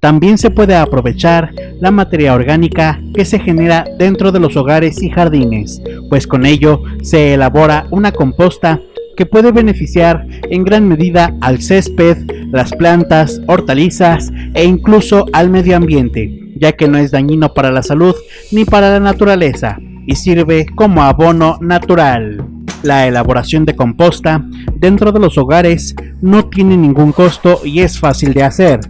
También se puede aprovechar la materia orgánica que se genera dentro de los hogares y jardines, pues con ello se elabora una composta que puede beneficiar en gran medida al césped, las plantas, hortalizas e incluso al medio ambiente, ya que no es dañino para la salud ni para la naturaleza y sirve como abono natural. La elaboración de composta dentro de los hogares no tiene ningún costo y es fácil de hacer.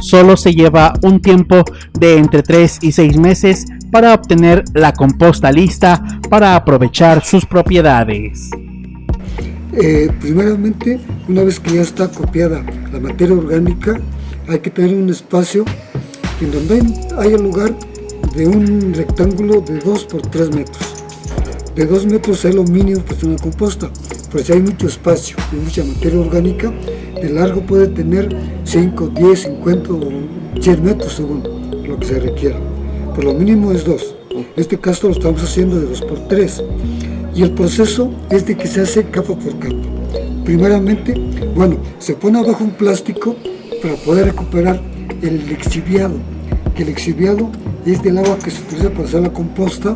Solo se lleva un tiempo de entre 3 y 6 meses para obtener la composta lista para aprovechar sus propiedades. Eh, primeramente, una vez que ya está copiada la materia orgánica, hay que tener un espacio en donde haya lugar de un rectángulo de 2 por 3 metros de 2 metros es lo mínimo para una composta, pues si hay mucho espacio y mucha materia orgánica, de largo puede tener 5, 10, 50 o 100 metros según lo que se requiera. Pero lo mínimo es 2. En este caso lo estamos haciendo de 2 por 3. Y el proceso es de que se hace capa por capa. Primeramente, bueno, se pone abajo un plástico para poder recuperar el exhibiado, que el exhibiado es del agua que se utiliza para hacer la composta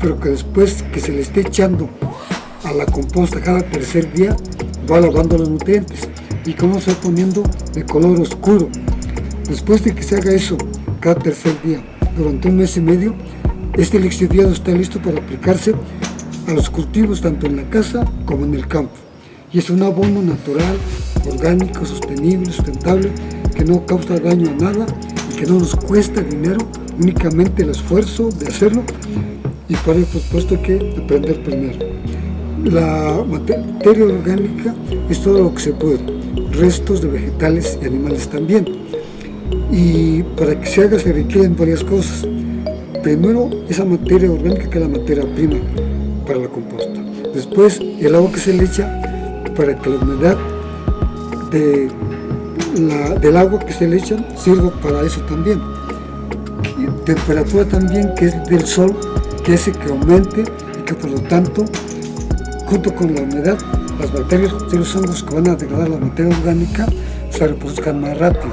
pero que después que se le esté echando a la composta cada tercer día, va lavando los nutrientes y como se va poniendo de color oscuro. Después de que se haga eso cada tercer día, durante un mes y medio, este lixiviado está listo para aplicarse a los cultivos tanto en la casa como en el campo. Y es un abono natural, orgánico, sostenible, sustentable, que no causa daño a nada y que no nos cuesta dinero, únicamente el esfuerzo de hacerlo y el supuesto que aprender primero. La materia orgánica es todo lo que se puede, restos de vegetales y animales también. Y para que se haga se requieren varias cosas. Primero, esa materia orgánica que es la materia prima para la composta. Después, el agua que se le echa para que la humedad de del agua que se le echa sirva para eso también. Temperatura también que es del sol que ese que aumente y que por lo tanto, junto con la humedad, las bacterias y los hongos que van a degradar la materia orgánica se reproduzcan más rápido.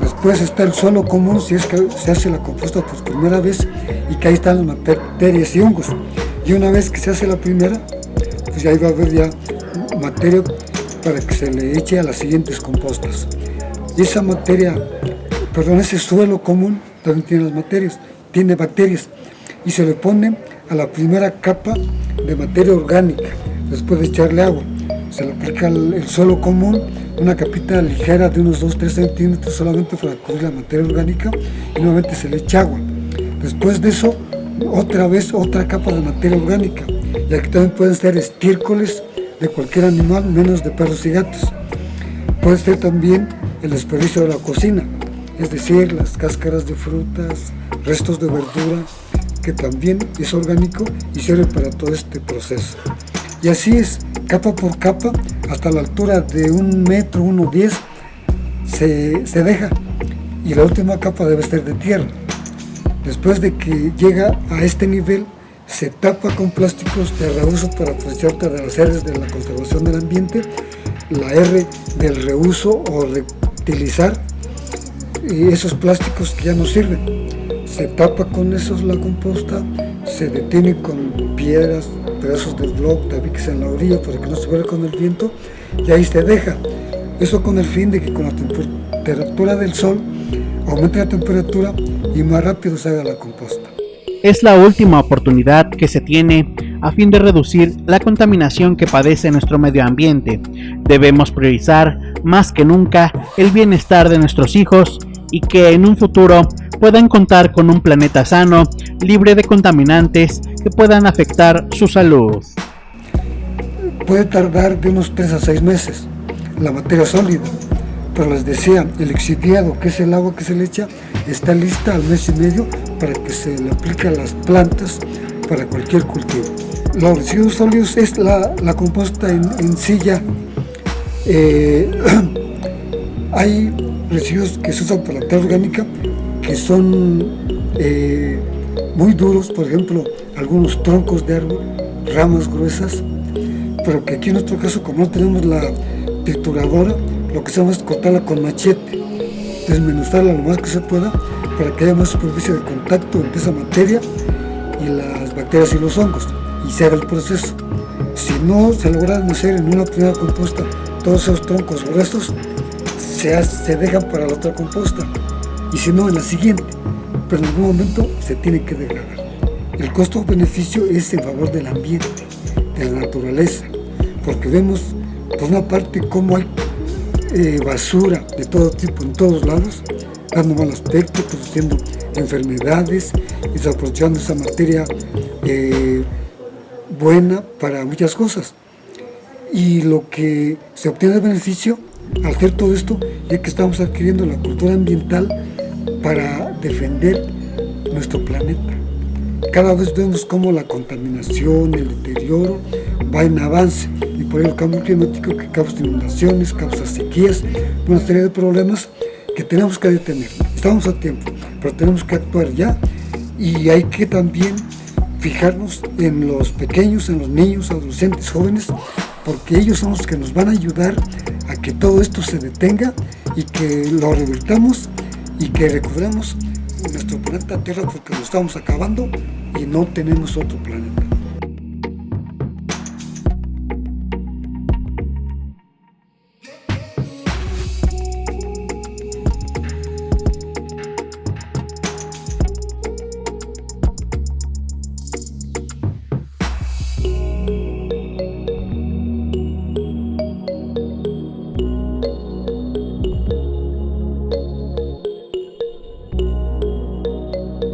Después está el suelo común, si es que se hace la composta por primera vez y que ahí están las bacterias y hongos. Y una vez que se hace la primera, pues ahí va a haber ya materia para que se le eche a las siguientes compostas. Y esa materia, perdón, ese suelo común también tiene las materias, tiene bacterias y se le pone a la primera capa de materia orgánica después de echarle agua. Se le aplica el, suelo común, una capita ligera de unos 2-3 centímetros solamente para cubrir la materia orgánica y nuevamente se le echa agua. Después de eso, otra vez otra capa de materia orgánica. Y aquí también pueden ser estiércoles de cualquier animal, menos de perros y gatos. Puede ser también el desperdicio de la cocina, es decir, las cáscaras de frutas, restos de verdura, que también es orgánico y sirve para todo este proceso. Y así es, capa por capa, hasta la altura de un metro, uno diez, se, se deja. Y la última capa debe ser de tierra. Después de que llega a este nivel, se tapa con plásticos de reuso para aprovechar de las R's de la conservación del ambiente, la R del reuso o reutilizar esos plásticos que ya no sirven se tapa con esos la composta, se detiene con piedras, pedazos de bloc, tabiques en la orilla para que no se vaya con el viento y ahí se deja. Eso con el fin de que con la temperatura del sol aumente la temperatura y más rápido se haga la composta. Es la última oportunidad que se tiene a fin de reducir la contaminación que padece nuestro medio ambiente. Debemos priorizar más que nunca el bienestar de nuestros hijos y que en un futuro puedan contar con un planeta sano, libre de contaminantes que puedan afectar su salud. Puede tardar de unos 3 a 6 meses la materia sólida, pero les decía, el exhibiado, que es el agua que se le echa, está lista al mes y medio para que se le aplique a las plantas para cualquier cultivo. Los residuos sólidos es la, composta en, en silla. Eh, hay residuos que se usan para la tierra orgánica que son eh, muy duros, por ejemplo, algunos troncos de árbol, ramas gruesas, pero que aquí en nuestro caso, como no tenemos la trituradora, lo que hacemos es cortarla con machete desmenuzarla lo más que se pueda para que haya más superficie de contacto entre esa materia y las bacterias y los hongos y se haga el proceso. Si no se logran hacer en una primera composta todos esos troncos gruesos, se, se dejan para la otra composta y si no en la siguiente, pero en algún momento se tiene que degradar. El costo-beneficio es en favor del ambiente, de la naturaleza, porque vemos por una parte cómo hay eh, basura de todo tipo en todos lados, dando mal aspecto, produciendo enfermedades y desaprovechando esa materia eh, buena para muchas cosas. Y lo que se obtiene de beneficio al hacer todo esto es que estamos adquiriendo la cultura ambiental para defender nuestro planeta. Cada vez vemos cómo la contaminación, el deterioro va en avance y por el cambio climático que causa inundaciones, causa sequías, una serie de problemas que tenemos que detener. Estamos a tiempo, pero tenemos que actuar ya y hay que también fijarnos en los pequeños, en los niños, adolescentes, jóvenes, porque ellos son los que nos van a ayudar a que todo esto se detenga y que lo revirtamos y que recuperemos nuestro planeta Tierra porque lo estamos acabando y no tenemos otro planeta.